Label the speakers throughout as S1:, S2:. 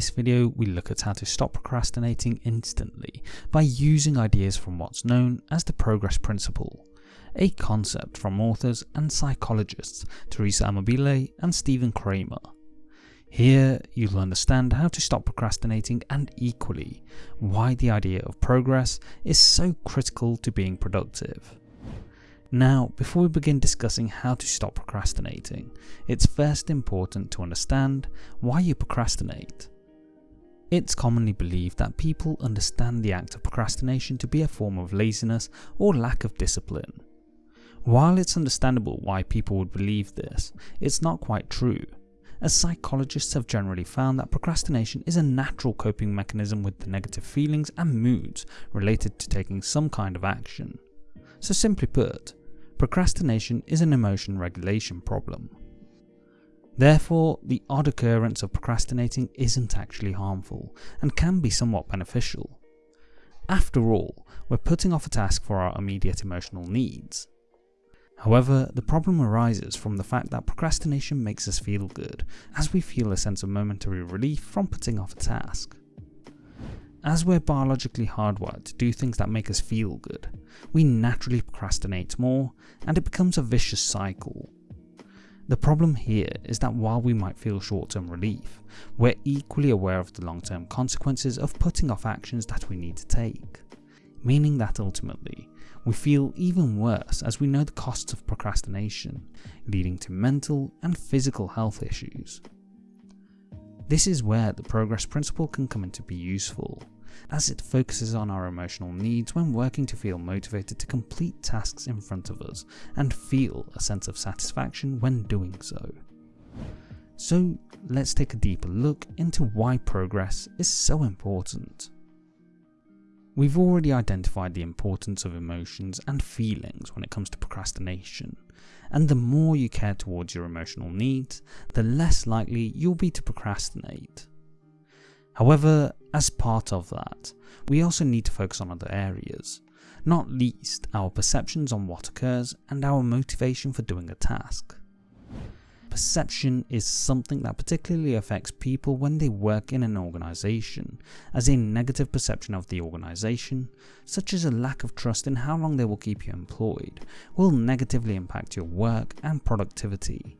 S1: this video we look at how to stop procrastinating instantly by using ideas from what's known as the progress principle, a concept from authors and psychologists Teresa Amabile and Stephen Kramer. Here you'll understand how to stop procrastinating and equally why the idea of progress is so critical to being productive. Now, before we begin discussing how to stop procrastinating, it's first important to understand why you procrastinate. It's commonly believed that people understand the act of procrastination to be a form of laziness or lack of discipline. While it's understandable why people would believe this, it's not quite true, as psychologists have generally found that procrastination is a natural coping mechanism with the negative feelings and moods related to taking some kind of action. So simply put, procrastination is an emotion regulation problem. Therefore, the odd occurrence of procrastinating isn't actually harmful and can be somewhat beneficial. After all, we're putting off a task for our immediate emotional needs. However, the problem arises from the fact that procrastination makes us feel good, as we feel a sense of momentary relief from putting off a task. As we're biologically hardwired to do things that make us feel good, we naturally procrastinate more and it becomes a vicious cycle. The problem here is that while we might feel short-term relief, we're equally aware of the long-term consequences of putting off actions that we need to take. Meaning that ultimately, we feel even worse as we know the costs of procrastination, leading to mental and physical health issues. This is where the progress principle can come into be useful, as it focuses on our emotional needs when working to feel motivated to complete tasks in front of us and feel a sense of satisfaction when doing so. So let's take a deeper look into why progress is so important. We've already identified the importance of emotions and feelings when it comes to procrastination, and the more you care towards your emotional needs, the less likely you'll be to procrastinate. However, as part of that, we also need to focus on other areas, not least our perceptions on what occurs and our motivation for doing a task. Perception is something that particularly affects people when they work in an organisation, as a negative perception of the organisation, such as a lack of trust in how long they will keep you employed, will negatively impact your work and productivity.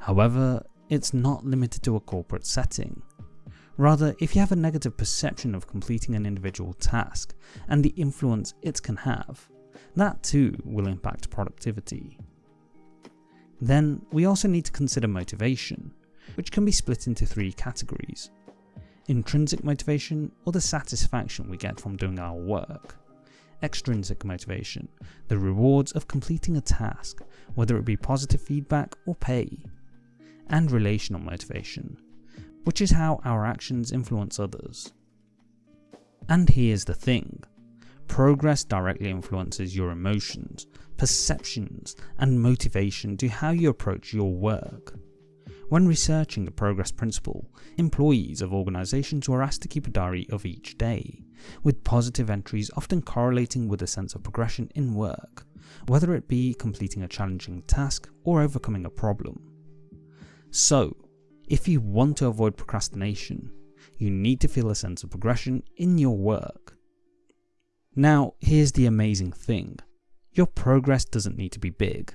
S1: However, it's not limited to a corporate setting. Rather, if you have a negative perception of completing an individual task and the influence it can have, that too will impact productivity. Then we also need to consider motivation, which can be split into three categories. Intrinsic motivation or the satisfaction we get from doing our work. Extrinsic motivation, the rewards of completing a task, whether it be positive feedback or pay. And relational motivation, which is how our actions influence others. And here's the thing, progress directly influences your emotions, perceptions and motivation to how you approach your work. When researching the progress principle, employees of organisations were asked to keep a diary of each day, with positive entries often correlating with a sense of progression in work, whether it be completing a challenging task or overcoming a problem. So, if you want to avoid procrastination, you need to feel a sense of progression in your work. Now, here's the amazing thing. Your progress doesn't need to be big.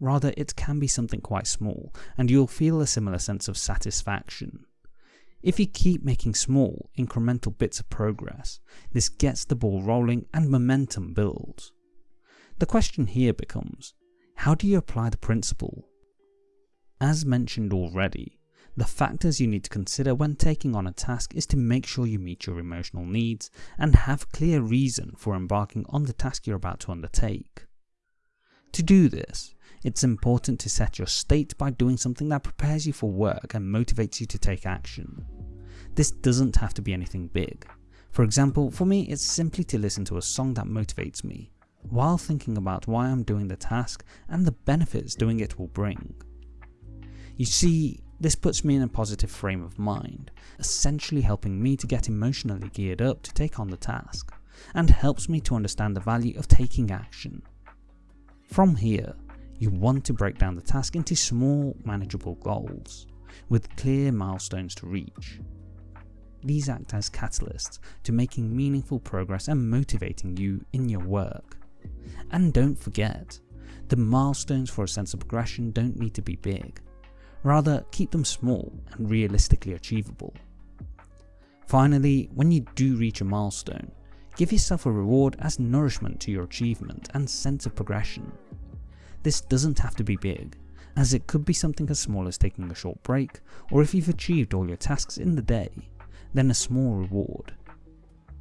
S1: Rather, it can be something quite small, and you'll feel a similar sense of satisfaction. If you keep making small, incremental bits of progress, this gets the ball rolling and momentum builds. The question here becomes, how do you apply the principle? As mentioned already, the factors you need to consider when taking on a task is to make sure you meet your emotional needs and have clear reason for embarking on the task you're about to undertake. To do this, it's important to set your state by doing something that prepares you for work and motivates you to take action. This doesn't have to be anything big. For example, for me it's simply to listen to a song that motivates me, while thinking about why I'm doing the task and the benefits doing it will bring. You see, this puts me in a positive frame of mind, essentially helping me to get emotionally geared up to take on the task, and helps me to understand the value of taking action. From here, you want to break down the task into small, manageable goals, with clear milestones to reach. these act as catalysts to making meaningful progress and motivating you in your work. And don't forget, the milestones for a sense of progression don't need to be big. Rather, keep them small and realistically achievable. Finally, when you do reach a milestone, give yourself a reward as nourishment to your achievement and sense of progression. This doesn't have to be big, as it could be something as small as taking a short break, or if you've achieved all your tasks in the day, then a small reward.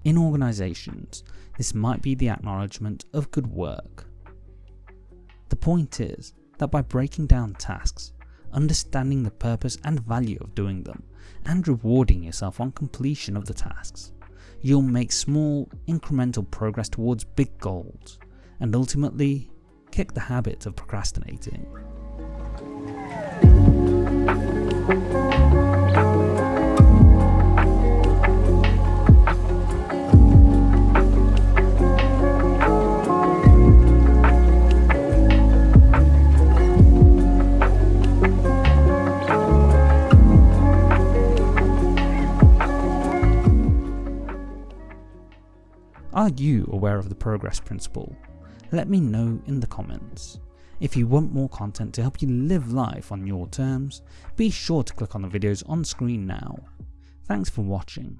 S1: In organisations, this might be the acknowledgement of good work. The point is that by breaking down tasks, understanding the purpose and value of doing them, and rewarding yourself on completion of the tasks, you'll make small, incremental progress towards big goals, and ultimately kick the habit of procrastinating. Are you aware of the progress principle? Let me know in the comments. If you want more content to help you live life on your terms, be sure to click on the videos on screen now. Thanks for watching.